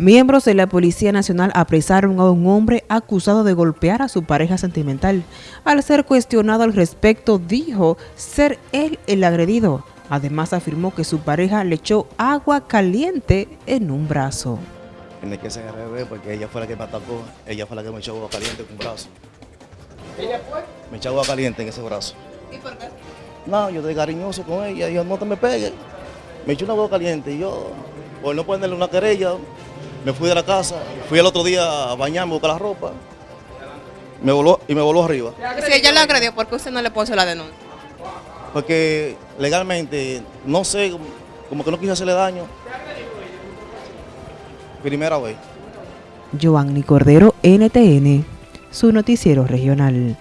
Miembros de la Policía Nacional apresaron a un hombre acusado de golpear a su pareja sentimental. Al ser cuestionado al respecto, dijo ser él el agredido. Además afirmó que su pareja le echó agua caliente en un brazo. Tiene que ser al revés porque ella fue la que me atacó, ella fue la que me echó agua caliente en un brazo. ¿Ella fue? Me echó agua caliente en ese brazo. ¿Y por qué? No, yo estoy cariñoso con ella, yo no te me pegues. Me echó una agua caliente y yo, por no ponerle una querella, me fui de la casa, fui el otro día a bañarme, a buscar la ropa, me voló, y me voló arriba. Si ella lo agredió, ¿por qué usted no le puso la denuncia? Porque legalmente, no sé, como- como que no quise hacerle daño. Primera vez. Giovanni Cordero, NTN, su noticiero regional.